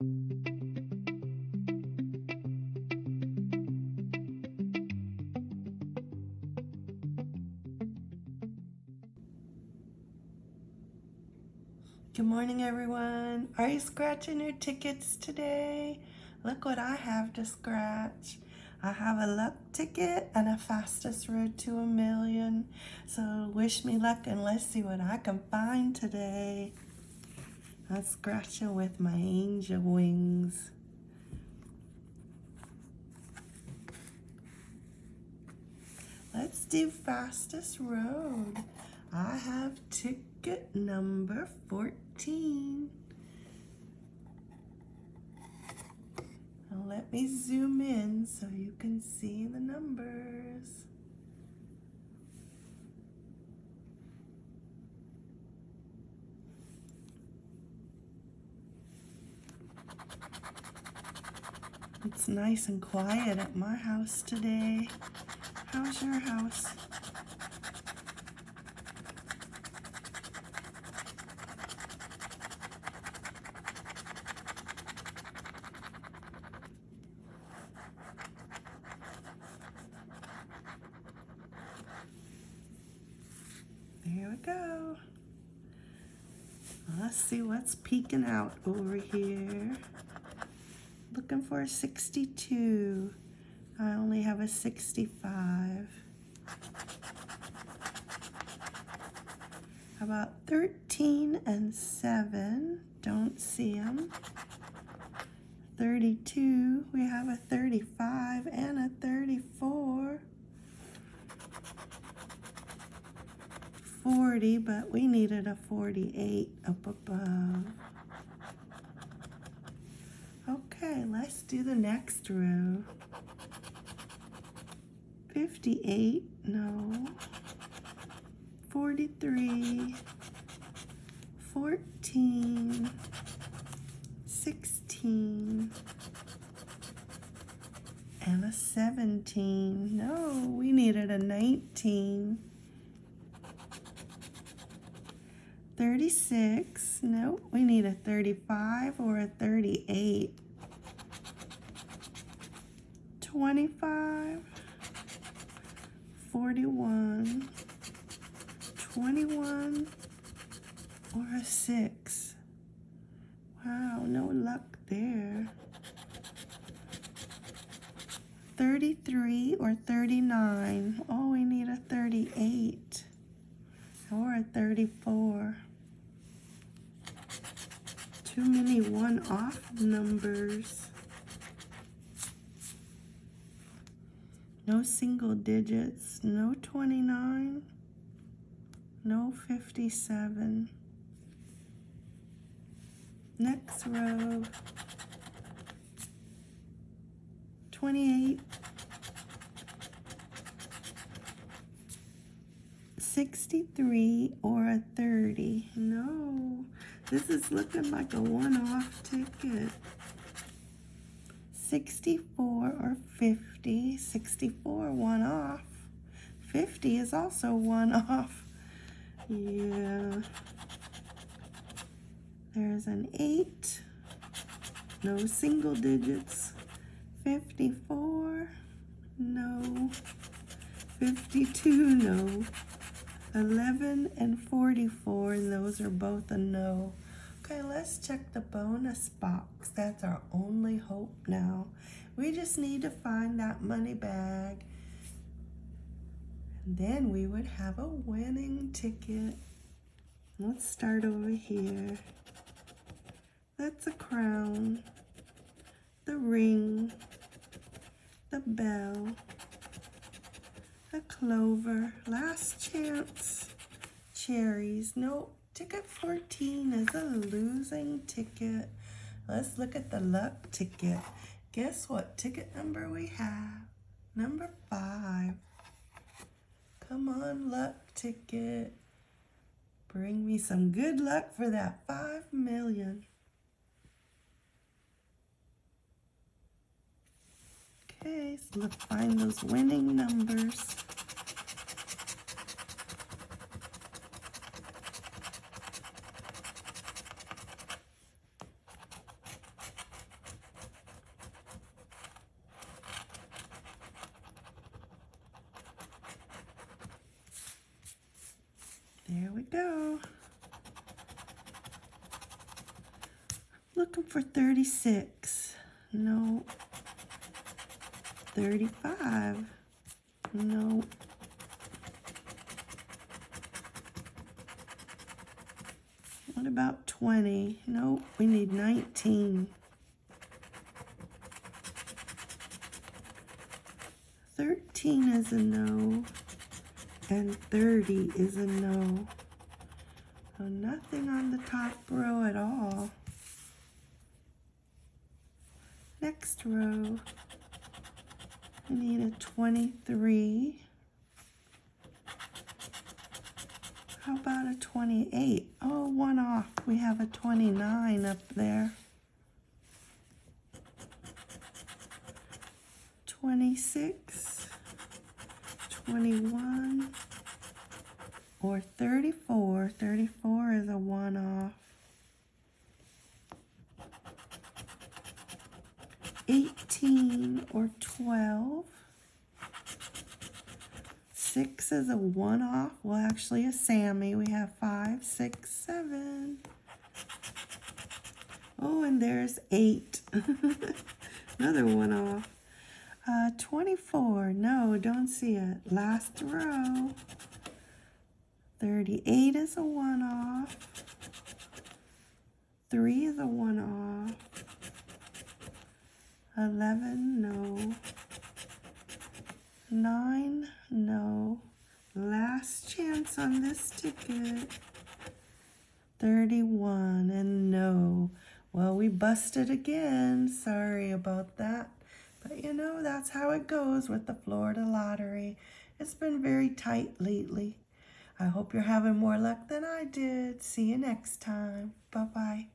Good morning, everyone. Are you scratching your tickets today? Look what I have to scratch. I have a luck ticket and a fastest road to a million. So wish me luck and let's see what I can find today. I'm scratching with my angel wings. Let's do fastest road. I have ticket number 14. Now let me zoom in so you can see the numbers. It's nice and quiet at my house today. How's your house? Here we go. Let's see what's peeking out over here. Looking for a 62. I only have a 65. How about 13 and 7? Don't see them. 32, we have a 35 and a 34. 40, but we needed a 48 up above. Okay, let's do the next row. 58, no. 43, 14, 16, and a 17. No, we needed a 19. 36. Nope, we need a 35 or a 38. 25. 41. 21 or a 6. Wow, no luck there. 33 or 39. Oh, we need a 38 or a 34 too many one-off numbers. No single digits, no 29, no 57. Next row, 28, 63 or a 30. No, this is looking like a one-off ticket. 64 or 50. 64 one off. 50 is also one off. Yeah. There's an 8. No single digits. 54. No. 52. No. 11 and 44, and those are both a no. Okay, let's check the bonus box. That's our only hope now. We just need to find that money bag. And then we would have a winning ticket. Let's start over here. That's a crown, the ring, the bell, clover, last chance, cherries. Nope, ticket 14 is a losing ticket. Let's look at the luck ticket. Guess what ticket number we have? Number five. Come on, luck ticket. Bring me some good luck for that five million. Okay, so let's find those winning numbers. Here we go. Looking for 36. No. 35. No. What about 20? Nope, we need 19. 13 is a no, and 30 is a no. So nothing on the top row at all. Next row, we need a 23. How about a 28? Oh, one off. We have a 29 up there. 26, 21, or 34. 34 is a one off. 18 or 12. 6 is a one off. Well, actually, a Sammy. We have five, six, seven. Oh, and there's 8. Another one off. Uh, 24. No, don't see it. Last row. 38 is a one off. 3 is a one off. 11, no. 9, no. Last chance on this ticket. 31 and no. Well, we busted again. Sorry about that. But you know, that's how it goes with the Florida lottery. It's been very tight lately. I hope you're having more luck than I did. See you next time. Bye-bye.